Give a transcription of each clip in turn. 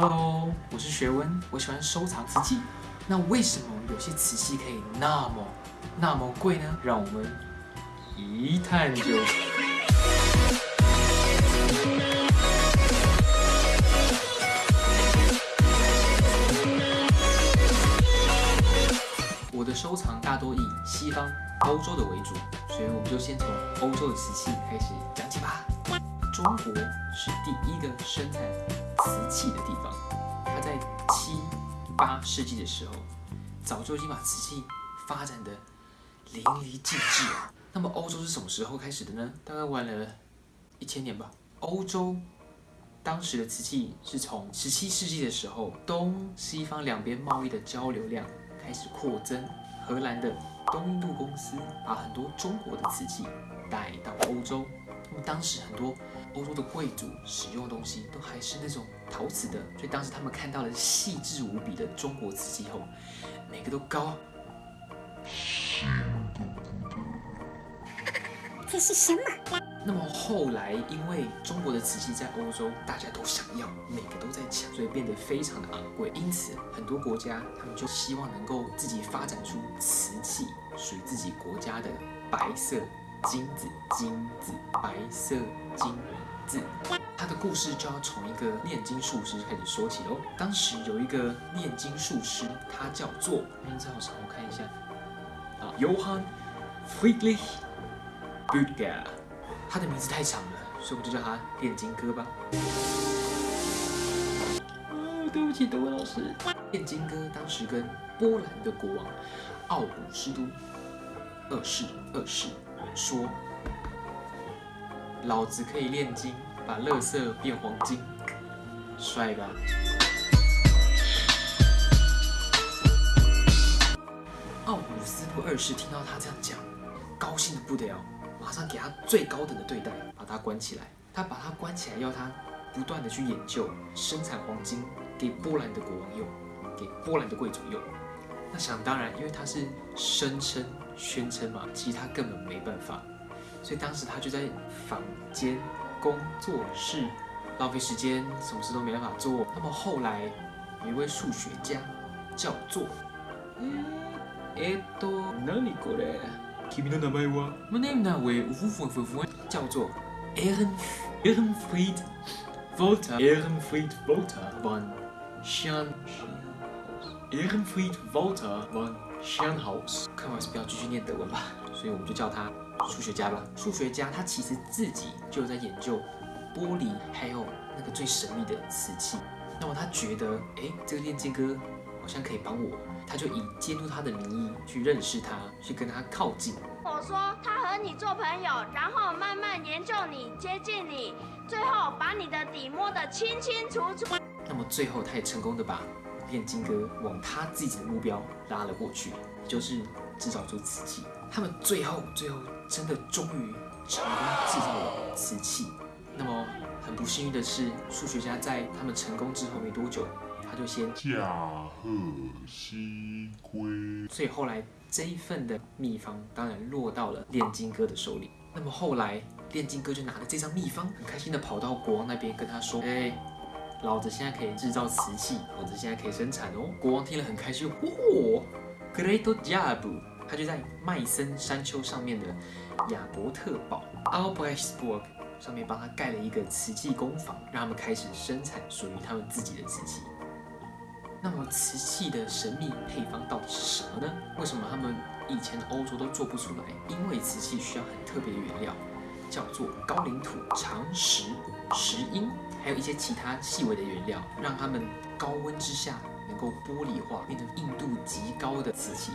Hello，我是学文，我喜欢收藏瓷器。那为什么有些瓷器可以那么那么贵呢？让我们一探究竟。我的收藏大多以西方欧洲的为主，所以我们就先从欧洲的瓷器开始讲起吧。中国是第一个生产瓷器的地方，它在七八世纪的时候，早就已经把瓷器发展的淋漓尽致了。那么欧洲是什么时候开始的呢？大概晚了一千年吧。欧洲当时的瓷器是从十七世纪的时候，东西方两边贸易的交流量开始扩增，荷兰的东印度公司把很多中国的瓷器带到欧洲。那么当时很多欧洲的贵族使用的东西都还是那种陶瓷的，所以当时他们看到了细致无比的中国瓷器后，每个都高。这是什么？那么后来因为中国的瓷器在欧洲大家都想要，每个都在抢，所以变得非常的昂贵。因此很多国家他们就希望能够自己发展出瓷器属于自己国家的白色。金子，金子，白色金子。他的故事就要从一个炼金术师开始说起喽。当时有一个炼金术师，他叫做名字好长，我看一下啊，Johann Friedrich Böttger。他的名字太长了，所以我们就叫他炼金哥吧。哦，对不起，德文老师。炼金哥当时跟波兰的国王奥古斯都二世二世。说：“老子可以炼金，把垃圾变黄金，帅吧？”奥古斯都二世听到他这样讲，高兴的不得了，马上给他最高等的对待，把他关起来。他把他关起来，要他不断的去研究生产黄金，给波兰的国王用，给波兰的贵族用。那想当然，因为他是声称。宣称嘛，其实他根本没办法，所以当时他就在房间工作室浪费时间，什么事都没办法做。那么后来有一位数学家叫做，えっと何これ？君の名前は？我的名字为呜呼呼呼叫做 Ern Ernfried Volta Ernfried Volta von Schan Ernfried Volta von Schanhaus，看完是不要继续念德文吧，所以我们就叫他数学家吧。数学家他其实自己就在研究玻璃，还有那个最神秘的瓷器。那么他觉得，哎，这个炼金哥好像可以帮我，他就以监督他的名义去认识他，去跟他靠近。我说他和你做朋友，然后慢慢研究你，接近你，最后把你的底摸得清清楚楚。那么最后他也成功的把。炼金哥往他自己的目标拉了过去，就是制造出瓷器。他们最后最后真的终于成功制造了瓷器。那么很不幸运的是，数学家在他们成功之后没多久，他就先驾鹤西归。所以后来这一份的秘方当然落到了炼金哥的手里。那么后来炼金哥就拿着这张秘方，很开心的跑到国王那边跟他说：“哎。”老子现在可以制造瓷器，老子现在可以生产哦！国王听了很开心，嚯，Great job！他就在麦森山丘上面的亚伯特堡 （Albrechtsburg） 上面帮他盖了一个瓷器工坊，让他们开始生产属于他们自己的瓷器。那么瓷器的神秘配方到底是什么呢？为什么他们以前的欧洲都做不出来？因为瓷器需要很特别的原料，叫做高岭土、长石、石英。还有一些其他细微的原料，让它们高温之下能够玻璃化，变成硬度极高的瓷器。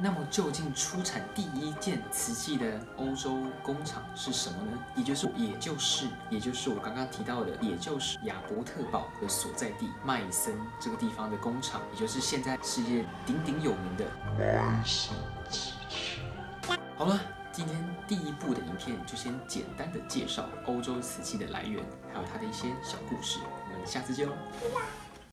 那么，究竟出产第一件瓷器的欧洲工厂是什么呢？也就是，也就是，也就是我刚刚提到的，也就是亚伯特堡的所在地麦森这个地方的工厂，也就是现在世界鼎鼎有名的麦森瓷器。好了。今天第一部的影片就先简单的介绍欧洲瓷器的来源，还有它的一些小故事。我们下次见喽！